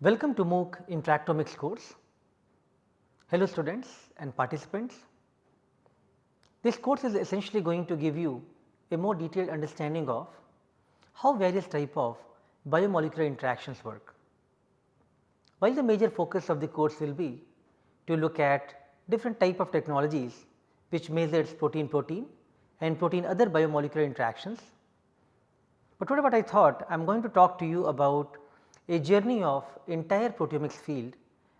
Welcome to MOOC Interactomics course. Hello students and participants. This course is essentially going to give you a more detailed understanding of how various type of biomolecular interactions work. While the major focus of the course will be to look at different type of technologies which measures protein protein and protein other biomolecular interactions. But what I thought I am going to talk to you about a journey of entire proteomics field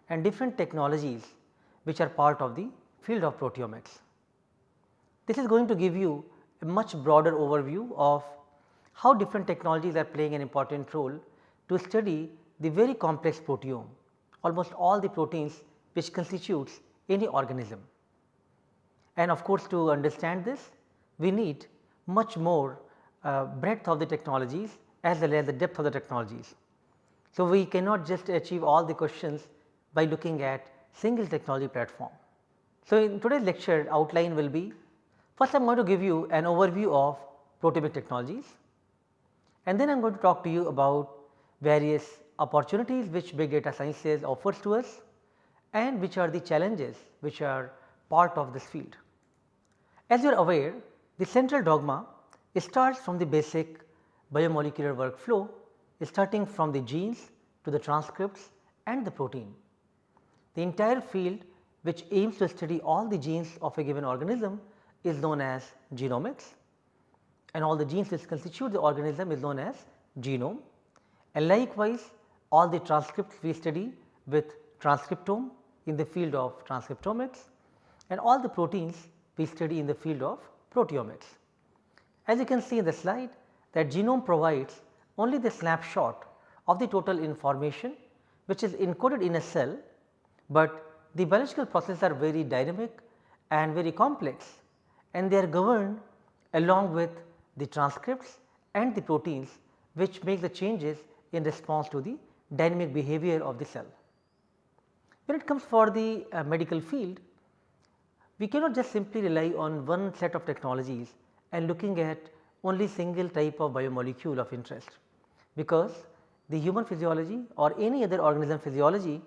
and different technologies which are part of the field of proteomics. This is going to give you a much broader overview of how different technologies are playing an important role to study the very complex proteome, almost all the proteins which constitutes any organism. And of course, to understand this we need much more uh, breadth of the technologies as well as the depth of the technologies. So, we cannot just achieve all the questions by looking at single technology platform. So, in today's lecture outline will be first I am going to give you an overview of proteomic technologies and then I am going to talk to you about various opportunities which big data sciences offers to us and which are the challenges which are part of this field. As you are aware the central dogma starts from the basic biomolecular workflow starting from the genes to the transcripts and the protein. The entire field which aims to study all the genes of a given organism is known as genomics and all the genes which constitute the organism is known as genome and likewise all the transcripts we study with transcriptome in the field of transcriptomics and all the proteins we study in the field of proteomics. As you can see in the slide that genome provides only the snapshot of the total information which is encoded in a cell, but the biological processes are very dynamic and very complex and they are governed along with the transcripts and the proteins which make the changes in response to the dynamic behavior of the cell. When it comes for the uh, medical field, we cannot just simply rely on one set of technologies and looking at only single type of biomolecule of interest because the human physiology or any other organism physiology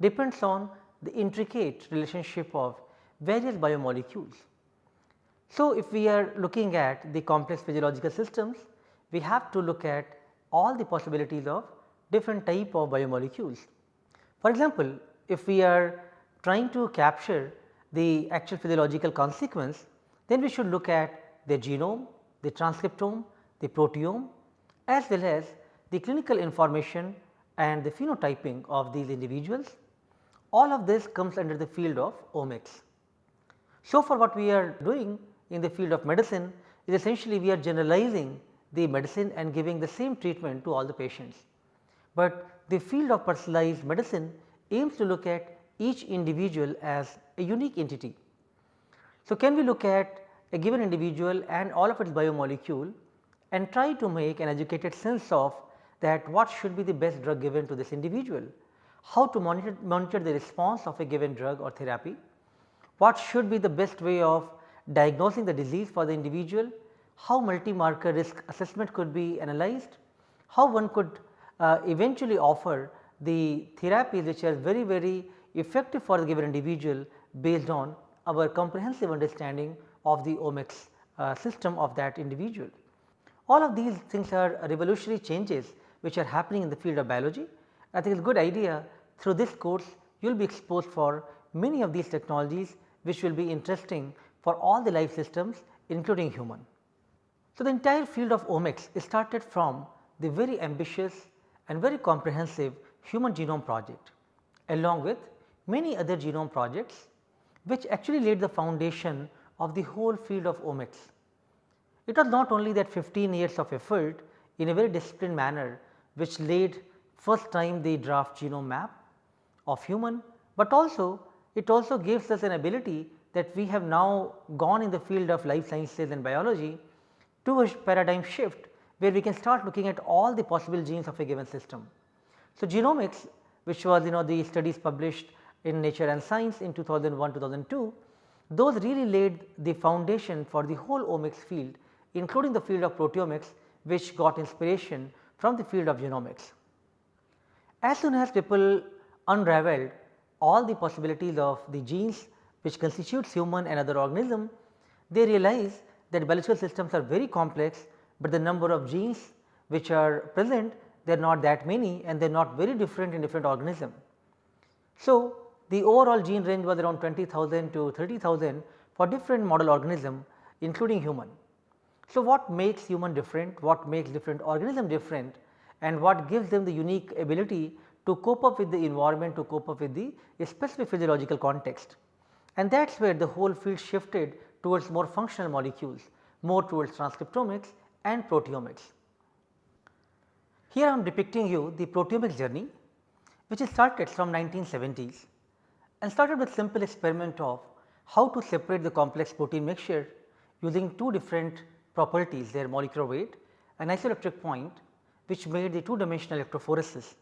depends on the intricate relationship of various biomolecules. So, if we are looking at the complex physiological systems, we have to look at all the possibilities of different type of biomolecules. For example, if we are trying to capture the actual physiological consequence, then we should look at the genome, the transcriptome, the proteome as well as the clinical information and the phenotyping of these individuals. All of this comes under the field of omics. So, for what we are doing in the field of medicine is essentially we are generalizing the medicine and giving the same treatment to all the patients. But the field of personalized medicine aims to look at each individual as a unique entity. So, can we look at a given individual and all of its biomolecule and try to make an educated sense of that what should be the best drug given to this individual, how to monitor, monitor the response of a given drug or therapy, what should be the best way of diagnosing the disease for the individual, how multi-marker risk assessment could be analyzed, how one could uh, eventually offer the therapies which are very very effective for the given individual based on our comprehensive understanding of the omics uh, system of that individual. All of these things are revolutionary changes which are happening in the field of biology. I think it is a good idea through this course you will be exposed for many of these technologies which will be interesting for all the life systems including human. So, the entire field of omics is started from the very ambitious and very comprehensive human genome project along with many other genome projects which actually laid the foundation of the whole field of omics. It was not only that 15 years of effort in a very disciplined manner which laid first time the draft genome map of human, but also it also gives us an ability that we have now gone in the field of life sciences and biology to a paradigm shift where we can start looking at all the possible genes of a given system. So, genomics which was you know the studies published in Nature and Science in 2001 2002 those really laid the foundation for the whole omics field including the field of proteomics which got inspiration from the field of genomics. As soon as people unraveled all the possibilities of the genes which constitutes human and other organism, they realize that biological systems are very complex, but the number of genes which are present they are not that many and they are not very different in different organism. So, the overall gene range was around 20,000 to 30,000 for different model organism including human. So, what makes human different, what makes different organism different and what gives them the unique ability to cope up with the environment to cope up with the specific physiological context. And that is where the whole field shifted towards more functional molecules, more towards transcriptomics and proteomics. Here I am depicting you the proteomics journey which is started from 1970s and started with simple experiment of how to separate the complex protein mixture using two different properties their molecular weight an isoelectric point which made the two dimensional electrophoresis.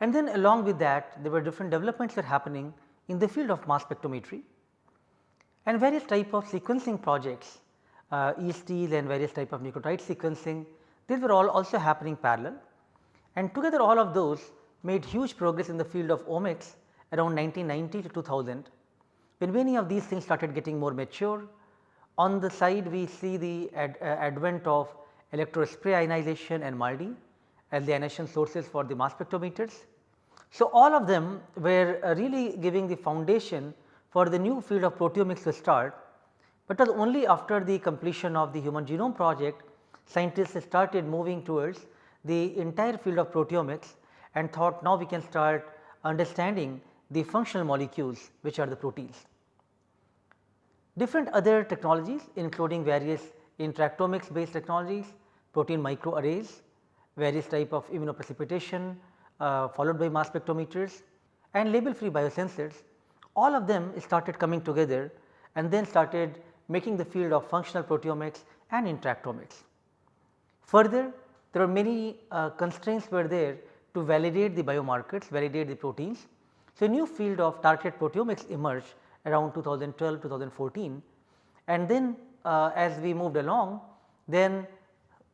And then along with that there were different developments that happening in the field of mass spectrometry and various type of sequencing projects uh, ESTs and various type of nucleotide sequencing these were all also happening parallel and together all of those made huge progress in the field of omics around 1990 to 2000 when many of these things started getting more mature. On the side we see the ad, uh, advent of electrospray ionization and MALDI as the ionization sources for the mass spectrometers. So, all of them were uh, really giving the foundation for the new field of proteomics to start, but was only after the completion of the human genome project scientists started moving towards the entire field of proteomics and thought now we can start understanding the functional molecules which are the proteins. Different other technologies including various interactomics based technologies, protein microarrays, various type of immunoprecipitation uh, followed by mass spectrometers and label free biosensors all of them started coming together and then started making the field of functional proteomics and interactomics. Further there are many uh, constraints were there to validate the biomarkers, validate the proteins. So, a new field of targeted proteomics emerged around 2012 2014 and then uh, as we moved along then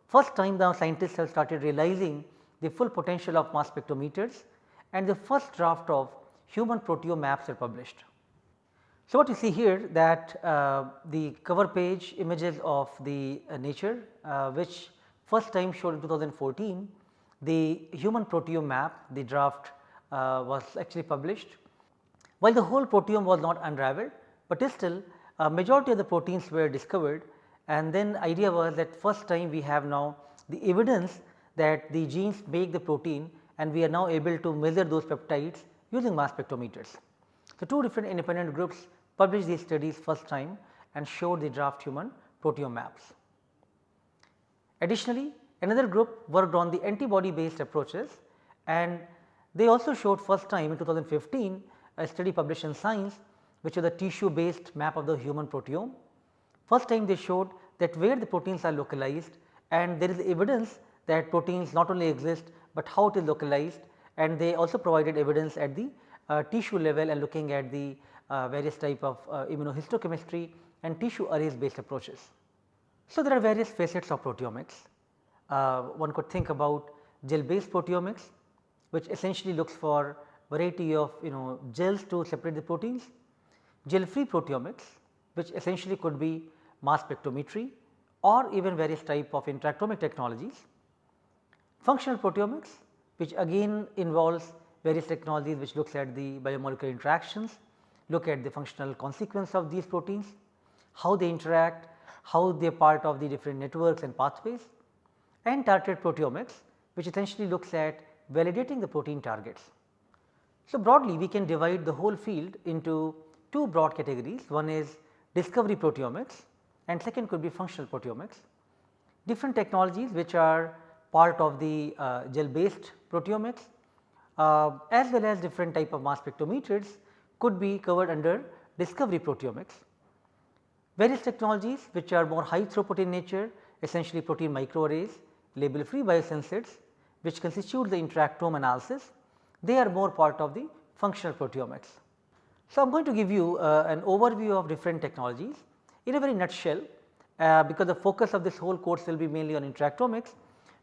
first time now scientists have started realizing the full potential of mass spectrometers and the first draft of human proteome maps are published. So, what you see here that uh, the cover page images of the uh, nature uh, which first time showed in 2014 the human proteome map the draft uh, was actually published. While the whole proteome was not unraveled, but still a majority of the proteins were discovered and then idea was that first time we have now the evidence that the genes make the protein and we are now able to measure those peptides using mass spectrometers. So, two different independent groups published these studies first time and showed the draft human proteome maps. Additionally, another group worked on the antibody based approaches and they also showed first time in 2015 a study published in Science which was a tissue based map of the human proteome. First time they showed that where the proteins are localized and there is evidence that proteins not only exist, but how it is localized and they also provided evidence at the uh, tissue level and looking at the uh, various type of uh, immunohistochemistry and tissue arrays based approaches. So, there are various facets of proteomics. Uh, one could think about gel based proteomics which essentially looks for variety of you know gels to separate the proteins, gel free proteomics which essentially could be mass spectrometry or even various type of interactomic technologies. Functional proteomics which again involves various technologies which looks at the biomolecular interactions, look at the functional consequence of these proteins, how they interact, how they are part of the different networks and pathways and targeted proteomics which essentially looks at validating the protein targets. So, broadly we can divide the whole field into two broad categories one is discovery proteomics and second could be functional proteomics. Different technologies which are part of the uh, gel based proteomics uh, as well as different type of mass spectrometers could be covered under discovery proteomics. Various technologies which are more high throughput in nature essentially protein microarrays, label free biosensors which constitute the interactome analysis they are more part of the functional proteomics. So, I am going to give you uh, an overview of different technologies in a very nutshell uh, because the focus of this whole course will be mainly on interactomics,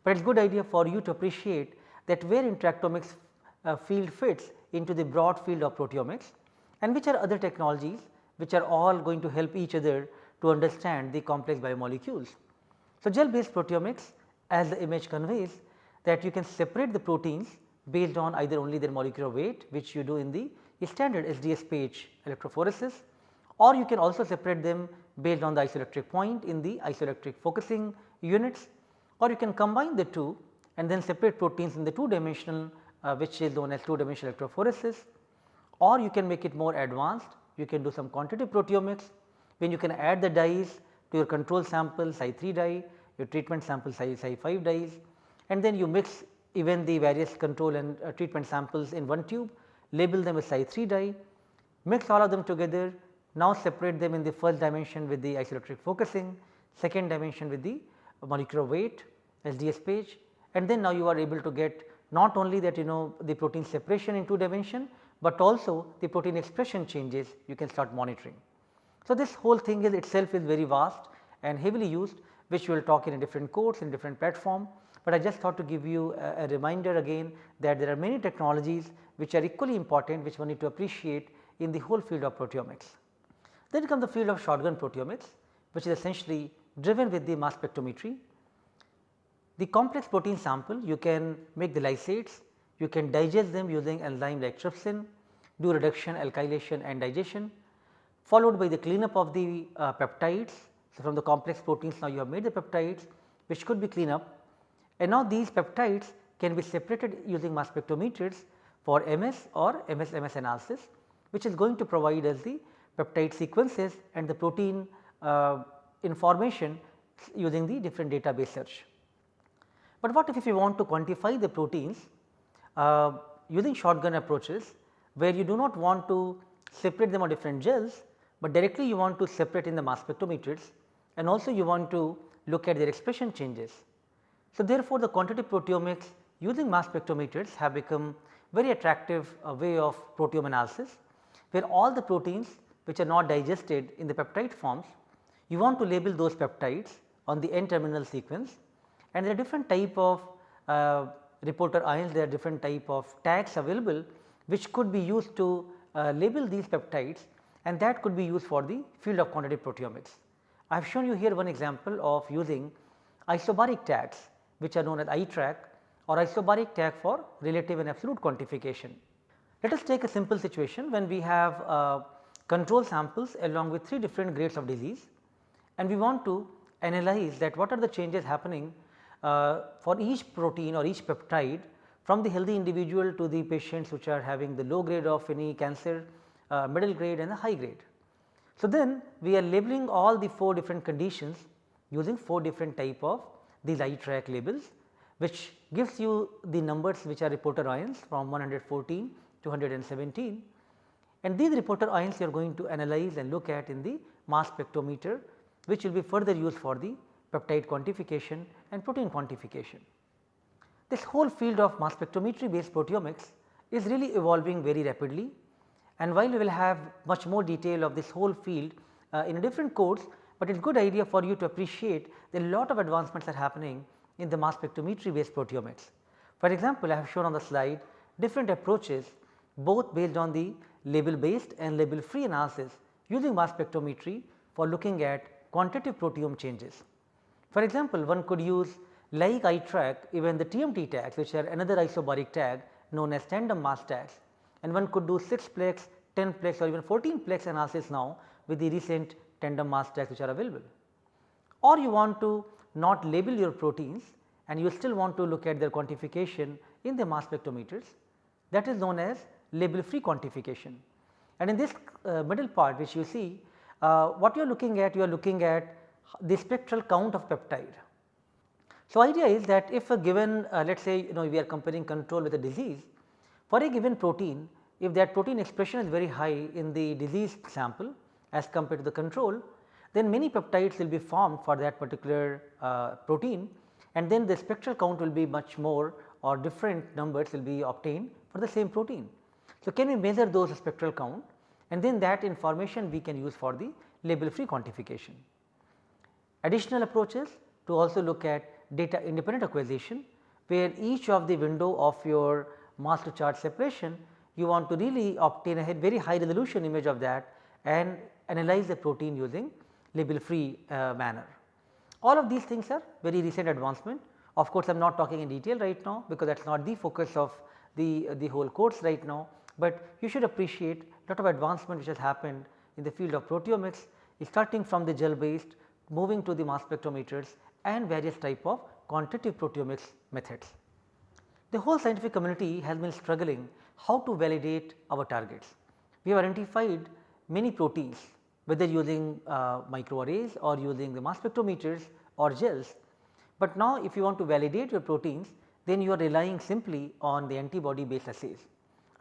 but it is good idea for you to appreciate that where interactomics uh, field fits into the broad field of proteomics and which are other technologies which are all going to help each other to understand the complex biomolecules. So, gel based proteomics as the image conveys that you can separate the proteins based on either only their molecular weight which you do in the standard SDS-PAGE electrophoresis or you can also separate them based on the isoelectric point in the isoelectric focusing units or you can combine the two and then separate proteins in the two dimensional uh, which is known as two dimensional electrophoresis or you can make it more advanced. You can do some quantitative proteomics. When you can add the dyes to your control sample Cy3 dye, your treatment sample Cy, Cy5 dyes and then you mix even the various control and uh, treatment samples in one tube, label them as Cy3 dye, mix all of them together, now separate them in the first dimension with the isoelectric focusing, second dimension with the molecular weight SDS-PAGE and then now you are able to get not only that you know the protein separation in two dimension, but also the protein expression changes you can start monitoring. So, this whole thing is itself is very vast and heavily used which we will talk in a different course in different platform, but I just thought to give you a, a reminder again that there are many technologies which are equally important which one need to appreciate in the whole field of proteomics. Then comes the field of shotgun proteomics which is essentially driven with the mass spectrometry. The complex protein sample you can make the lysates, you can digest them using enzyme like trypsin, do reduction, alkylation and digestion followed by the cleanup of the uh, peptides. So, from the complex proteins now you have made the peptides which could be clean up and now these peptides can be separated using mass spectrometers for MS or MS-MS analysis which is going to provide us the peptide sequences and the protein uh, information using the different database search. But what if, if you want to quantify the proteins uh, using shotgun approaches where you do not want to separate them on different gels, but directly you want to separate in the mass spectrometers and also you want to look at their expression changes. So, therefore, the quantitative proteomics using mass spectrometers have become very attractive uh, way of proteome analysis where all the proteins which are not digested in the peptide forms you want to label those peptides on the N terminal sequence and there are different type of uh, reporter ions there are different type of tags available which could be used to uh, label these peptides and that could be used for the field of quantitative proteomics. I have shown you here one example of using isobaric tags which are known as iTRAQ or isobaric tag for relative and absolute quantification. Let us take a simple situation when we have uh, control samples along with 3 different grades of disease and we want to analyze that what are the changes happening uh, for each protein or each peptide from the healthy individual to the patients which are having the low grade of any cancer uh, middle grade and the high grade. So, then we are labeling all the 4 different conditions using 4 different type of these iTRAQ labels which gives you the numbers which are reporter ions from 114 to 117 and these reporter ions you are going to analyze and look at in the mass spectrometer which will be further used for the peptide quantification and protein quantification. This whole field of mass spectrometry based proteomics is really evolving very rapidly and while we will have much more detail of this whole field uh, in a different course, but it is good idea for you to appreciate that a lot of advancements are happening in the mass spectrometry based proteomics. For example, I have shown on the slide different approaches both based on the label based and label free analysis using mass spectrometry for looking at quantitative proteome changes. For example, one could use like iTRAQ even the TMT tags which are another isobaric tag known as tandem mass tags and one could do 6 plex, 10 plex or even 14 plex analysis now with the recent tandem mass tags which are available. Or you want to not label your proteins and you still want to look at their quantification in the mass spectrometers that is known as label free quantification. And in this uh, middle part which you see uh, what you are looking at you are looking at the spectral count of peptide. So, idea is that if a given uh, let us say you know we are comparing control with a disease for a given protein, if that protein expression is very high in the disease sample as compared to the control, then many peptides will be formed for that particular uh, protein and then the spectral count will be much more or different numbers will be obtained for the same protein. So, can we measure those spectral count and then that information we can use for the label free quantification. Additional approaches to also look at data independent acquisition where each of the window of your mass to charge separation you want to really obtain a very high resolution image of that and analyze the protein using label free uh, manner. All of these things are very recent advancement. Of course, I am not talking in detail right now because that is not the focus of the, uh, the whole course right now, but you should appreciate lot of advancement which has happened in the field of proteomics starting from the gel based moving to the mass spectrometers and various type of quantitative proteomics methods. The whole scientific community has been struggling how to validate our targets. We have identified many proteins whether using uh, microarrays or using the mass spectrometers or gels. But now if you want to validate your proteins then you are relying simply on the antibody based assays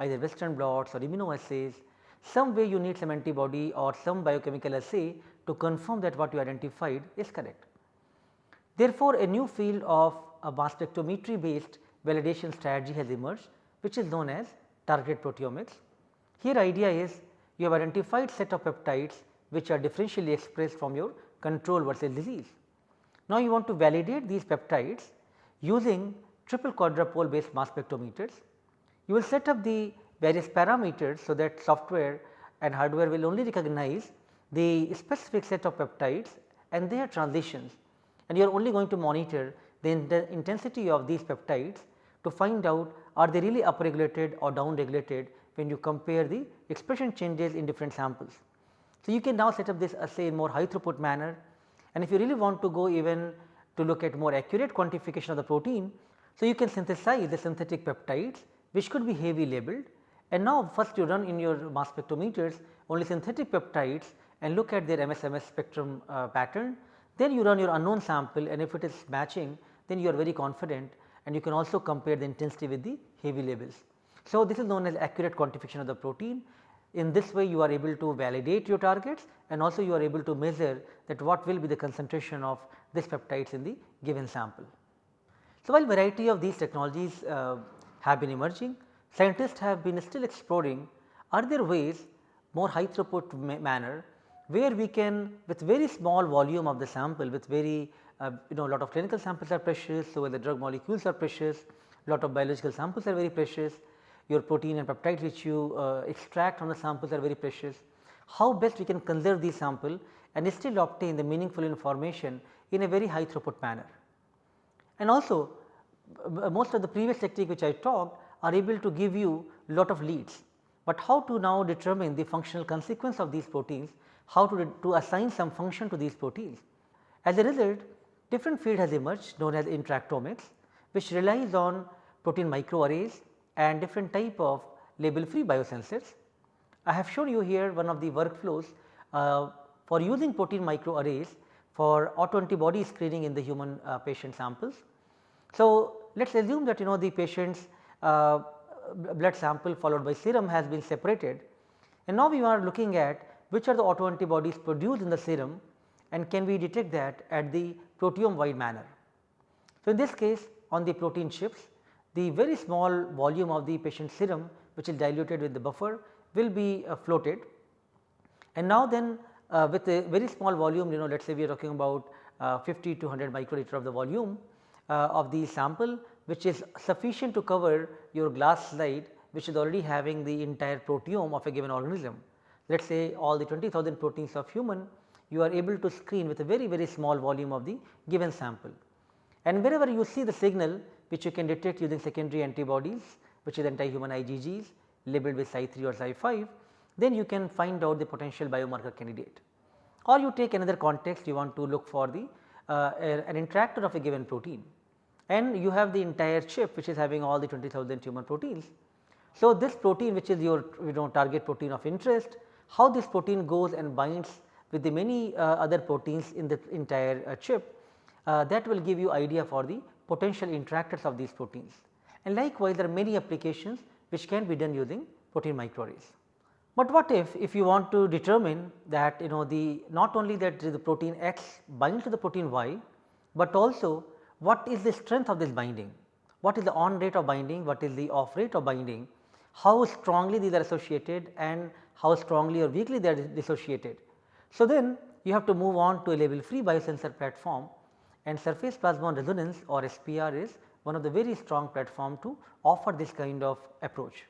either western blots or immunoassays some way you need some antibody or some biochemical assay to confirm that what you identified is correct. Therefore, a new field of a mass spectrometry based validation strategy has emerged which is known as target proteomics. Here idea is you have identified set of peptides which are differentially expressed from your control versus disease. Now, you want to validate these peptides using triple quadrupole based mass spectrometers. You will set up the various parameters so that software and hardware will only recognize the specific set of peptides and their transitions and you are only going to monitor the, intensity of these peptides to find out are they really upregulated or downregulated when you compare the expression changes in different samples. So, you can now set up this assay in more high throughput manner and if you really want to go even to look at more accurate quantification of the protein. So, you can synthesize the synthetic peptides which could be heavy labeled and now first you run in your mass spectrometers only synthetic peptides and look at their MSMS spectrum uh, pattern. Then you run your unknown sample and if it is matching then you are very confident and you can also compare the intensity with the heavy labels. So, this is known as accurate quantification of the protein. In this way you are able to validate your targets and also you are able to measure that what will be the concentration of this peptides in the given sample. So, while variety of these technologies uh, have been emerging, scientists have been still exploring are there ways more high throughput ma manner where we can with very small volume of the sample with very uh, you know lot of clinical samples are precious. So, the drug molecules are precious lot of biological samples are very precious your protein and peptide which you uh, extract from the samples are very precious. How best we can conserve these sample and still obtain the meaningful information in a very high throughput manner. And also most of the previous technique which I talked are able to give you lot of leads, but how to now determine the functional consequence of these proteins, how to, to assign some function to these proteins. As a result different field has emerged known as interactomics which relies on protein microarrays and different type of label free biosensors. I have shown you here one of the workflows uh, for using protein microarrays for autoantibody screening in the human uh, patient samples. So, let us assume that you know the patient's uh, blood sample followed by serum has been separated and now we are looking at which are the autoantibodies produced in the serum and can we detect that at the proteome wide manner. So, in this case on the protein chips the very small volume of the patient serum which is diluted with the buffer will be uh, floated and now then uh, with a very small volume you know let us say we are talking about uh, 50 to 100 microliter of the volume uh, of the sample which is sufficient to cover your glass slide which is already having the entire proteome of a given organism. Let us say all the 20,000 proteins of human you are able to screen with a very very small volume of the given sample. And wherever you see the signal which you can detect using secondary antibodies which is anti-human IgGs labeled with Cy3 or Cy5 then you can find out the potential biomarker candidate. Or you take another context you want to look for the uh, an interactor of a given protein and you have the entire chip which is having all the 20,000 tumor proteins. So, this protein which is your you know target protein of interest, how this protein goes and binds with the many uh, other proteins in the entire uh, chip uh, that will give you idea for the potential interactors of these proteins. And likewise there are many applications which can be done using protein microarrays. But what if, if you want to determine that you know the not only that the protein X binds to the protein Y, but also what is the strength of this binding, what is the on rate of binding, what is the off rate of binding, how strongly these are associated and how strongly or weakly they are dissociated. So, then you have to move on to a label free biosensor platform and surface plasmon resonance or SPR is one of the very strong platform to offer this kind of approach.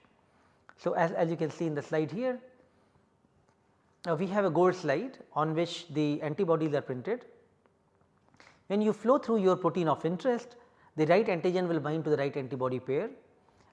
So, as, as you can see in the slide here, uh, we have a gold slide on which the antibodies are printed. When you flow through your protein of interest, the right antigen will bind to the right antibody pair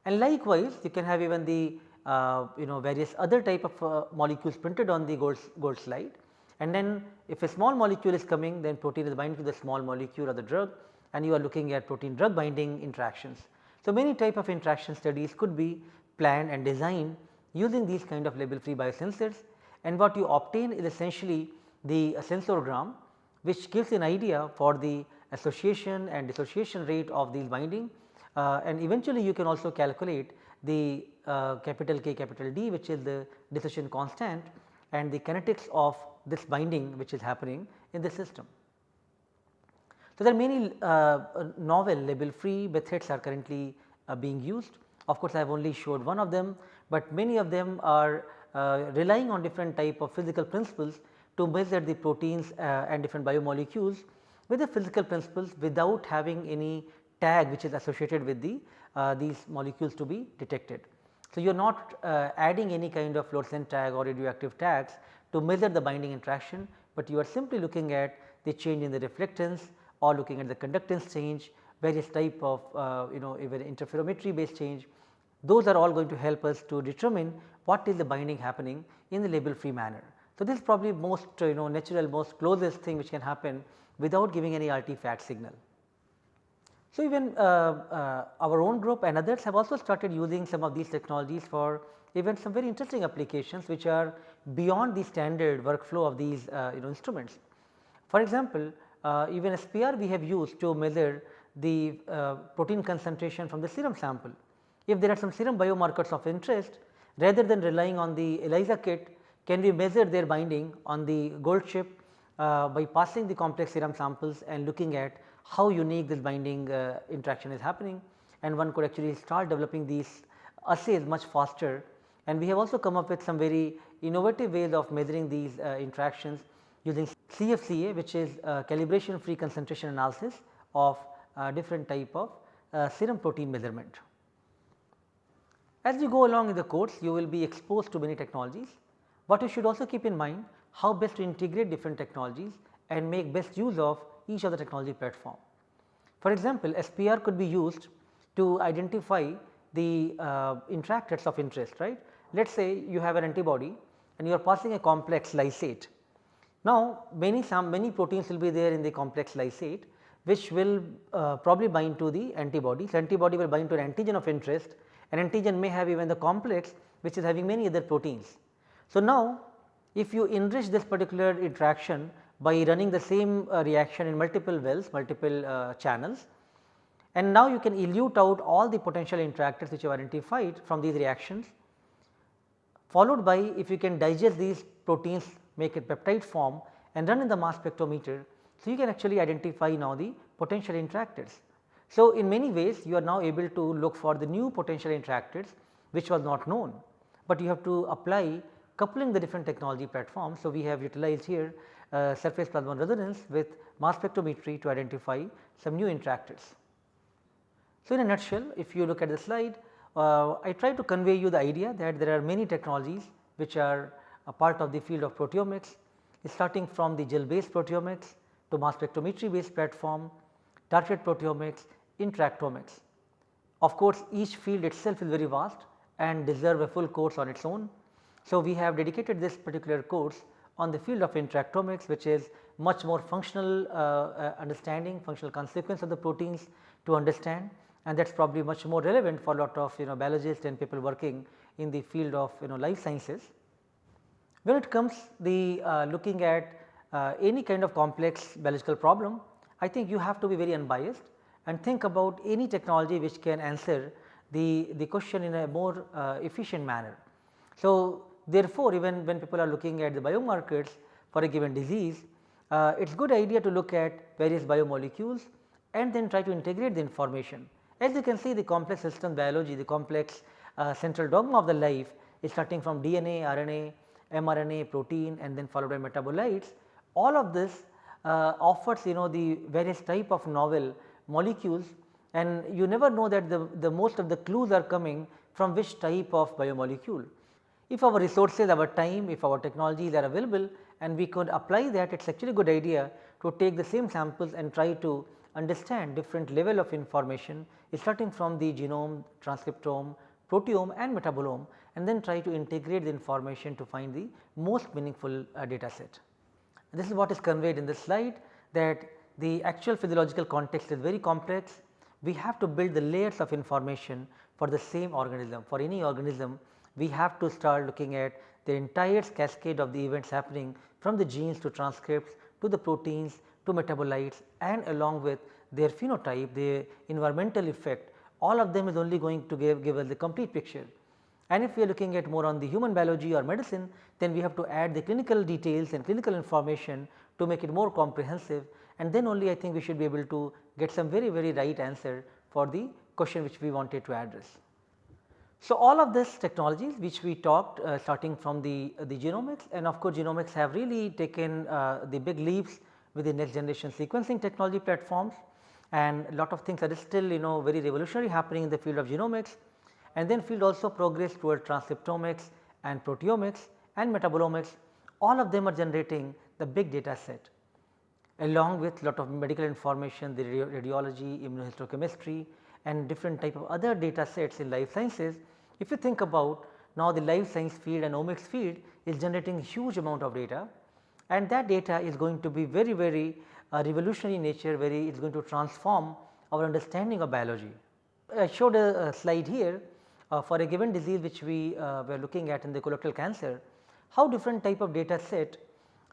and likewise you can have even the uh, you know various other type of uh, molecules printed on the gold, gold slide and then if a small molecule is coming then protein is binding to the small molecule or the drug and you are looking at protein drug binding interactions. So, many type of interaction studies could be planned and designed using these kind of label free biosensors and what you obtain is essentially the sensorgram which gives an idea for the association and dissociation rate of these binding uh, and eventually you can also calculate the uh, capital K capital D which is the dissociation constant and the kinetics of this binding which is happening in the system. So, there are many uh, novel label free methods are currently uh, being used. Of course, I have only showed one of them, but many of them are uh, relying on different type of physical principles to measure the proteins uh, and different biomolecules with the physical principles without having any tag which is associated with the uh, these molecules to be detected. So, you are not uh, adding any kind of fluorescent tag or radioactive tags to measure the binding interaction, but you are simply looking at the change in the reflectance or looking at the conductance change, various type of uh, you know even interferometry based change. Those are all going to help us to determine what is the binding happening in the label free manner. So, this is probably most you know natural most closest thing which can happen without giving any artifact signal. So, even uh, uh, our own group and others have also started using some of these technologies for even some very interesting applications which are beyond the standard workflow of these uh, you know instruments. For example, uh, even SPR we have used to measure the uh, protein concentration from the serum sample. If there are some serum biomarkers of interest rather than relying on the ELISA kit can we measure their binding on the gold chip uh, by passing the complex serum samples and looking at how unique this binding uh, interaction is happening and one could actually start developing these assays much faster and we have also come up with some very innovative ways of measuring these uh, interactions using CFCA which is uh, calibration free concentration analysis of uh, different type of uh, serum protein measurement. As you go along in the course you will be exposed to many technologies, but you should also keep in mind how best to integrate different technologies and make best use of each of the technology platform. For example, SPR could be used to identify the uh, interactors of interest right. Let us say you have an antibody and you are passing a complex lysate. Now, many some many proteins will be there in the complex lysate which will uh, probably bind to the antibody. So, antibody will bind to an antigen of interest an antigen may have even the complex which is having many other proteins. So, now if you enrich this particular interaction by running the same uh, reaction in multiple wells, multiple uh, channels and now you can elute out all the potential interactors which you have identified from these reactions followed by if you can digest these proteins make a peptide form and run in the mass spectrometer. So, you can actually identify now the potential interactors. So, in many ways you are now able to look for the new potential interactors which was not known, but you have to apply coupling the different technology platforms. So, we have utilized here uh, surface plasmon resonance with mass spectrometry to identify some new interactors. So, in a nutshell if you look at the slide uh, I try to convey you the idea that there are many technologies which are a part of the field of proteomics starting from the gel based proteomics to mass spectrometry based platform, targeted proteomics, interactomics. Of course, each field itself is very vast and deserve a full course on its own. So, we have dedicated this particular course on the field of interactomics which is much more functional uh, uh, understanding, functional consequence of the proteins to understand and that is probably much more relevant for a lot of you know biologists and people working in the field of you know life sciences. When it comes the uh, looking at uh, any kind of complex biological problem, I think you have to be very unbiased and think about any technology which can answer the, the question in a more uh, efficient manner. So, therefore, even when people are looking at the biomarkers for a given disease, uh, it is good idea to look at various biomolecules and then try to integrate the information as you can see the complex system biology, the complex uh, central dogma of the life is starting from DNA, RNA, mRNA, protein and then followed by metabolites. All of this uh, offers you know the various type of novel molecules and you never know that the, the most of the clues are coming from which type of biomolecule. If our resources, our time, if our technologies are available and we could apply that it is actually a good idea to take the same samples and try to understand different level of information starting from the genome, transcriptome, proteome and metabolome and then try to integrate the information to find the most meaningful uh, data set. This is what is conveyed in this slide that the actual physiological context is very complex. We have to build the layers of information for the same organism. For any organism, we have to start looking at the entire cascade of the events happening from the genes to transcripts to the proteins to metabolites and along with their phenotype, their environmental effect all of them is only going to give, give us the complete picture. And if we are looking at more on the human biology or medicine then we have to add the clinical details and clinical information to make it more comprehensive and then only I think we should be able to get some very very right answer for the question which we wanted to address. So, all of this technologies which we talked uh, starting from the, uh, the genomics and of course, genomics have really taken uh, the big leaps with the next generation sequencing technology platforms. And a lot of things are still you know very revolutionary happening in the field of genomics. And then field also progress toward transcriptomics and proteomics and metabolomics. All of them are generating the big data set along with lot of medical information the radiology, immunohistochemistry and different type of other data sets in life sciences. If you think about now the life science field and omics field is generating huge amount of data and that data is going to be very very uh, revolutionary in nature where it is going to transform our understanding of biology. I showed a, a slide here uh, for a given disease which we uh, were looking at in the colorectal cancer, how different type of data set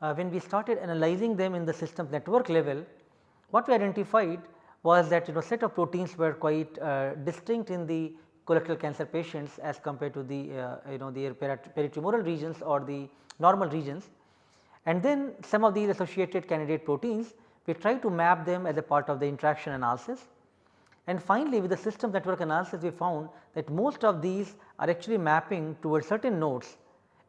uh, when we started analyzing them in the system network level, what we identified was that you know set of proteins were quite uh, distinct in the colorectal cancer patients as compared to the uh, you know their peritumoral regions or the normal regions. And then some of these associated candidate proteins we try to map them as a part of the interaction analysis. And finally, with the system network analysis we found that most of these are actually mapping towards certain nodes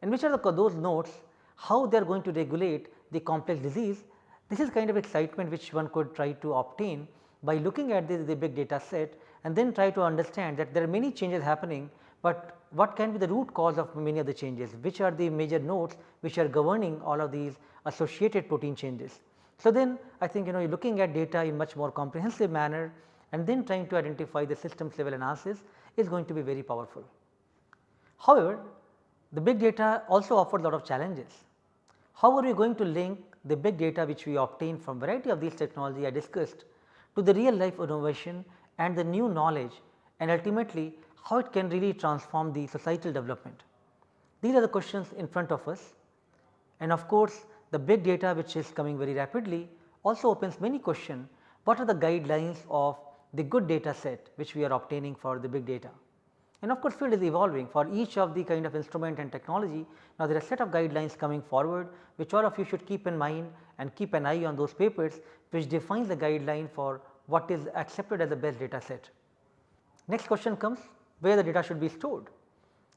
and which are the, those nodes how they are going to regulate the complex disease. This is kind of excitement which one could try to obtain by looking at this the big data set and then try to understand that there are many changes happening, but what can be the root cause of many of the changes, which are the major nodes which are governing all of these associated protein changes. So, then I think you know looking at data in much more comprehensive manner and then trying to identify the systems level analysis is going to be very powerful. However, the big data also offers a lot of challenges. How are we going to link the big data which we obtain from variety of these technology I discussed to the real life innovation and the new knowledge and ultimately how it can really transform the societal development. These are the questions in front of us and of course, the big data which is coming very rapidly also opens many questions what are the guidelines of the good data set which we are obtaining for the big data. And of course, field is evolving for each of the kind of instrument and technology. Now, there are set of guidelines coming forward which all of you should keep in mind and keep an eye on those papers which defines the guideline for what is accepted as the best data set. Next question comes where the data should be stored.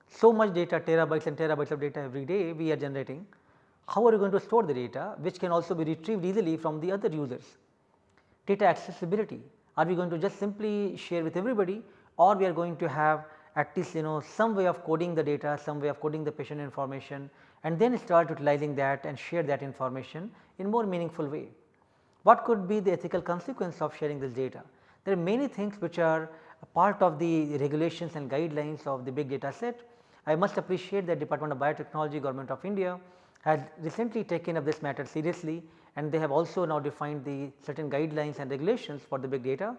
So much data terabytes and terabytes of data every day we are generating. How are you going to store the data which can also be retrieved easily from the other users? Data accessibility are we going to just simply share with everybody or we are going to have at least you know some way of coding the data, some way of coding the patient information and then start utilizing that and share that information in more meaningful way. What could be the ethical consequence of sharing this data? There are many things which are part of the regulations and guidelines of the big data set. I must appreciate that Department of Biotechnology Government of India has recently taken up this matter seriously and they have also now defined the certain guidelines and regulations for the big data.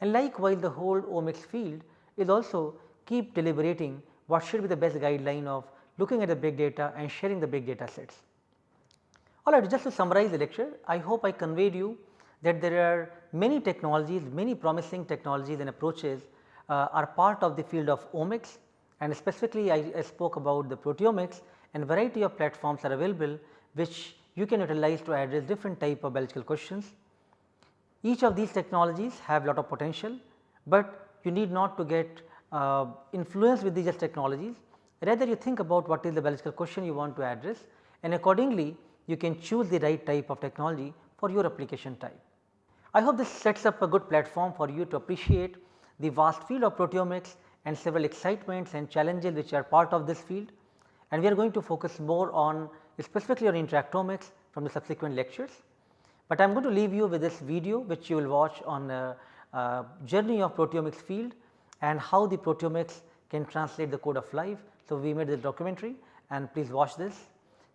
And likewise the whole omics field is also keep deliberating what should be the best guideline of looking at the big data and sharing the big data sets. Alright, just to summarize the lecture, I hope I conveyed you that there are many technologies, many promising technologies and approaches uh, are part of the field of omics and specifically I, I spoke about the proteomics and variety of platforms are available which you can utilize to address different type of biological questions. Each of these technologies have lot of potential, but you need not to get uh, influenced with these technologies rather you think about what is the biological question you want to address and accordingly you can choose the right type of technology for your application type. I hope this sets up a good platform for you to appreciate the vast field of proteomics and several excitements and challenges which are part of this field and we are going to focus more on specifically on interactomics from the subsequent lectures. But I am going to leave you with this video which you will watch on a, a journey of proteomics field and how the proteomics can translate the code of life. So, we made this documentary and please watch this.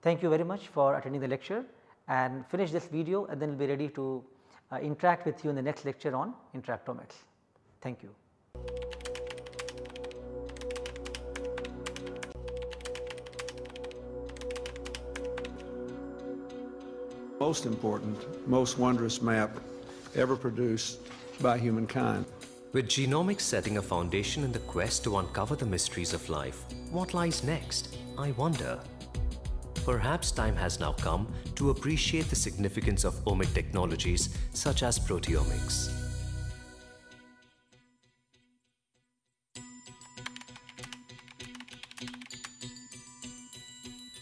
Thank you very much for attending the lecture and finish this video and then we will be ready to uh, Uh, interact with you in the next lecture on interactomics. Thank you. Most important, most wondrous map ever produced by humankind. With genomics setting a foundation in the quest to uncover the mysteries of life, what lies next? I wonder. Perhaps time has now come to appreciate the significance of omic technologies such as proteomics.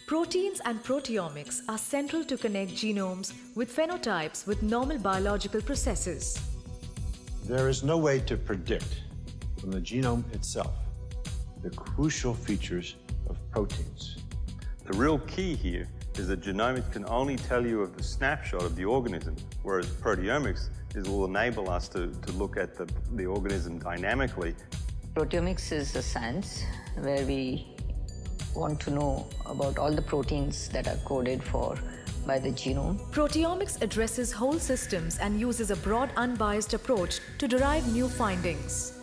Proteins and proteomics are central to connect genomes with phenotypes with normal biological processes. There is no way to predict from the genome itself the crucial features of proteins. The real key here is that genomics can only tell you of the snapshot of the organism, whereas proteomics is, will enable us to, to look at the, the organism dynamically. Proteomics is a science where we want to know about all the proteins that are coded for by the genome. Proteomics addresses whole systems and uses a broad unbiased approach to derive new findings.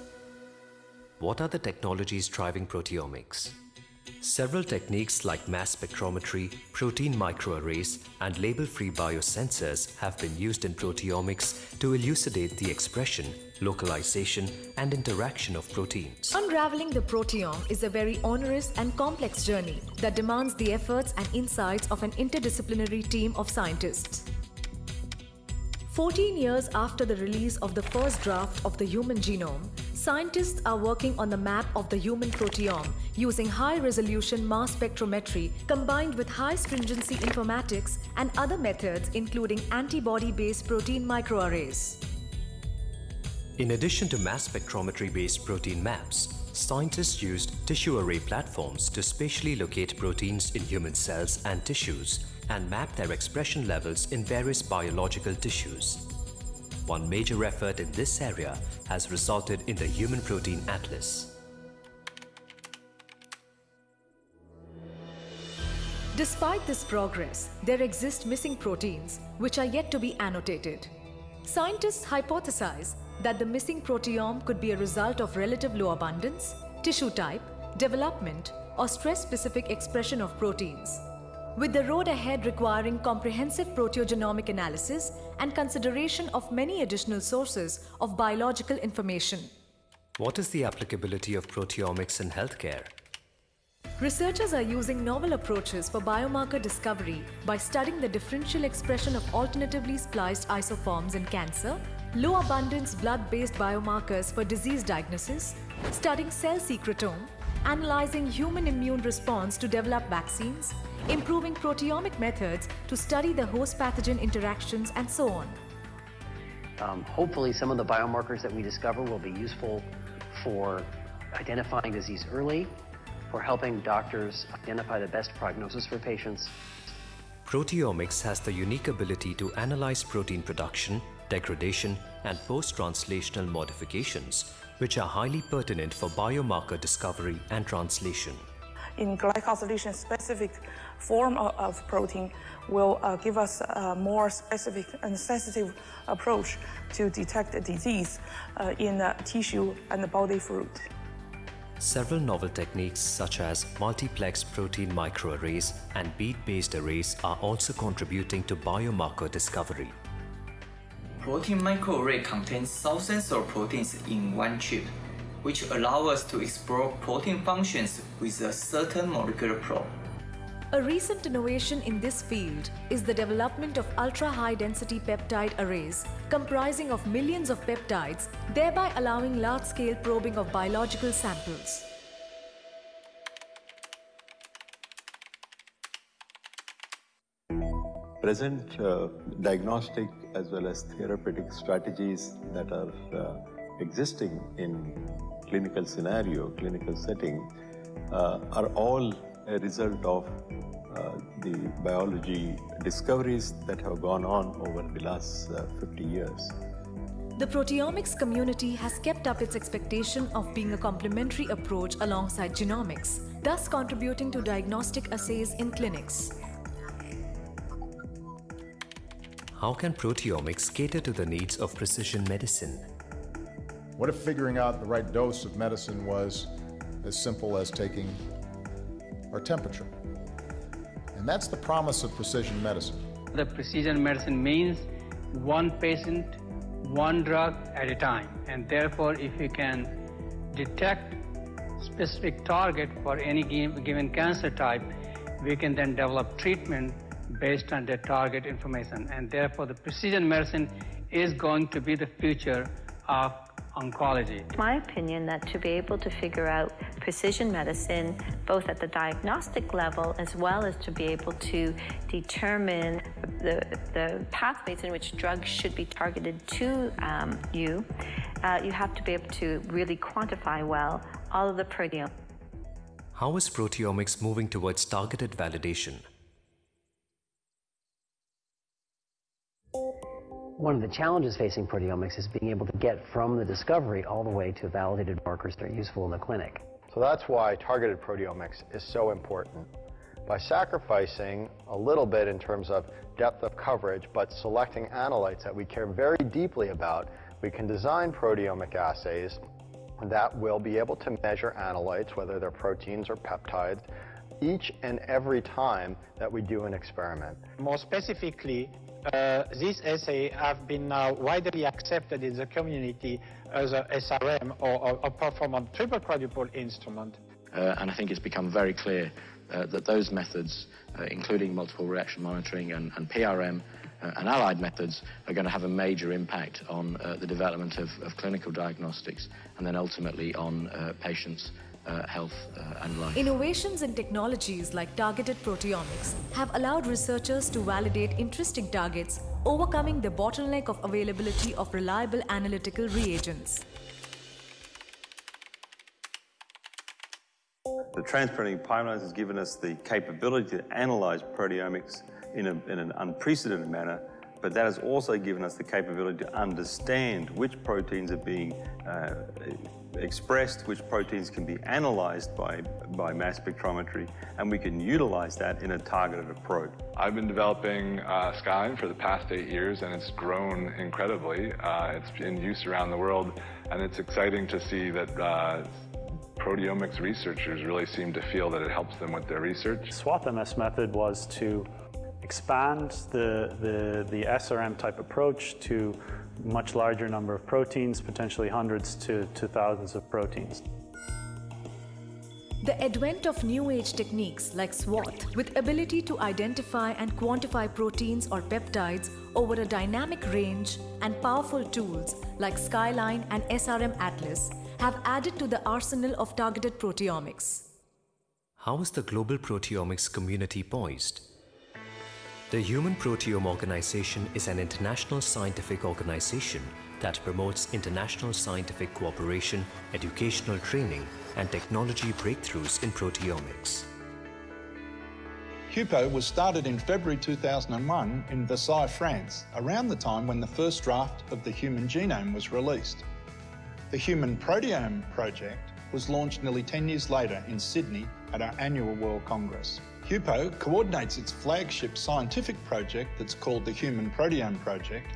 What are the technologies driving proteomics? Several techniques like mass spectrometry, protein microarrays, and label-free biosensors have been used in proteomics to elucidate the expression, localization, and interaction of proteins. Unraveling the proteome is a very onerous and complex journey that demands the efforts and insights of an interdisciplinary team of scientists. 14 years after the release of the first draft of the human genome, scientists are working on the map of the human proteome using high-resolution mass spectrometry combined with high-stringency informatics and other methods including antibody-based protein microarrays. In addition to mass spectrometry-based protein maps, scientists used tissue array platforms to spatially locate proteins in human cells and tissues and map their expression levels in various biological tissues. One major effort in this area has resulted in the Human Protein Atlas. Despite this progress, there exist missing proteins which are yet to be annotated. Scientists hypothesize that the missing proteome could be a result of relative low abundance, tissue type, development, or stress-specific expression of proteins with the road ahead requiring comprehensive proteogenomic analysis and consideration of many additional sources of biological information. What is the applicability of proteomics in healthcare? Researchers are using novel approaches for biomarker discovery by studying the differential expression of alternatively spliced isoforms in cancer, low abundance blood-based biomarkers for disease diagnosis, studying cell secretome, analyzing human immune response to develop vaccines, improving proteomic methods to study the host pathogen interactions, and so on. Um, hopefully, some of the biomarkers that we discover will be useful for identifying disease early, for helping doctors identify the best prognosis for patients. Proteomics has the unique ability to analyze protein production, degradation, and post-translational modifications, which are highly pertinent for biomarker discovery and translation in glycosylation specific form of, of protein will uh, give us a more specific and sensitive approach to detect the disease uh, in the tissue and the body fluid. Several novel techniques such as multiplex protein microarrays and bead-based arrays are also contributing to biomarker discovery. Protein microarray contains thousands of proteins in one chip which allow us to explore protein functions with a certain molecular probe. A recent innovation in this field is the development of ultra-high density peptide arrays comprising of millions of peptides, thereby allowing large-scale probing of biological samples. present uh, diagnostic as well as therapeutic strategies that are uh, existing in clinical scenario, clinical setting, uh, are all a result of uh, the biology discoveries that have gone on over the last uh, 50 years. The proteomics community has kept up its expectation of being a complementary approach alongside genomics, thus contributing to diagnostic assays in clinics. How can proteomics cater to the needs of precision medicine? What if figuring out the right dose of medicine was as simple as taking our temperature? And that's the promise of precision medicine. The precision medicine means one patient, one drug at a time. And therefore, if you can detect specific target for any given cancer type, we can then develop treatment based on the target information. And therefore, the precision medicine is going to be the future of oncology. My opinion that to be able to figure out precision medicine, both at the diagnostic level as well as to be able to determine the, the pathways in which drugs should be targeted to um, you, uh, you have to be able to really quantify well all of the proteome. How is proteomics moving towards targeted validation? One of the challenges facing proteomics is being able to get from the discovery all the way to validated markers that are useful in the clinic. So that's why targeted proteomics is so important. By sacrificing a little bit in terms of depth of coverage, but selecting analytes that we care very deeply about, we can design proteomic assays that will be able to measure analytes, whether they're proteins or peptides, each and every time that we do an experiment. More specifically, uh, these assays have been now widely accepted in the community as a SRM or a performant triple quadrupole instrument. Uh, and I think it's become very clear uh, that those methods, uh, including multiple reaction monitoring and, and PRM, uh, and allied methods are going to have a major impact on uh, the development of, of, clinical diagnostics and then ultimately on patients' uh, health uh, and life. Innovations in technologies like targeted proteomics have allowed researchers to validate interesting targets, overcoming the bottleneck of availability of reliable analytical reagents. The transprinting pipelines has given us the capability to analyze proteomics in, a, in an unprecedented manner, but that has also given us the capability to understand which proteins are being uh, expressed, which proteins can be analyzed by, by mass spectrometry, and we can utilize that in a targeted approach. I've been developing uh, Skyline for the past eight years, and it's grown incredibly. Uh, it's in use around the world, and it's exciting to see that uh, proteomics researchers really seem to feel that it helps them with their research. SWATH-MS method was to expand the, the, the SRM type approach to much larger number of proteins, potentially hundreds to, to thousands of proteins. The advent of new age techniques like SWATH with ability to identify and quantify proteins or peptides over a dynamic range and powerful tools like Skyline and SRM Atlas have added to the arsenal of targeted proteomics. How is the global proteomics community poised? The Human Proteome Organization is an international scientific organization that promotes international scientific cooperation, educational training, and technology breakthroughs in proteomics. HUPO was started in February 2001 in Versailles, France, around the time when the first draft of the human genome was released. The Human Proteome Project was launched nearly 10 years later in Sydney at our annual World Congress. HUPO coordinates its flagship scientific project that's called the Human Proteome Project,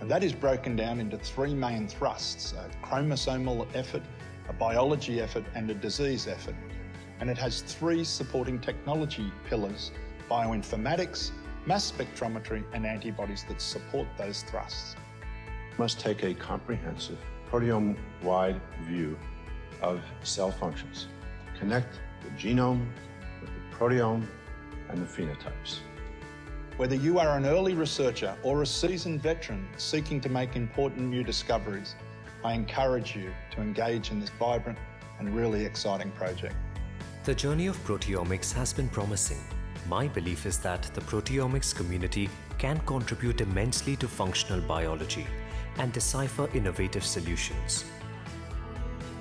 and that is broken down into three main thrusts, a chromosomal effort, a biology effort and a disease effort. And it has three supporting technology pillars, bioinformatics, mass spectrometry and antibodies that support those thrusts. Must take a comprehensive proteome-wide view of cell functions, connect the genome with the proteome and the phenotypes. Whether you are an early researcher or a seasoned veteran seeking to make important new discoveries, I encourage you to engage in this vibrant and really exciting project. The journey of proteomics has been promising. My belief is that the proteomics community can contribute immensely to functional biology and decipher innovative solutions.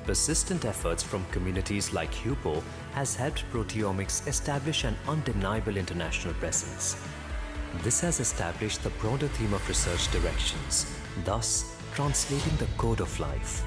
Persistent efforts from communities like HUPO has helped proteomics establish an undeniable international presence. This has established the broader theme of research directions, thus translating the code of life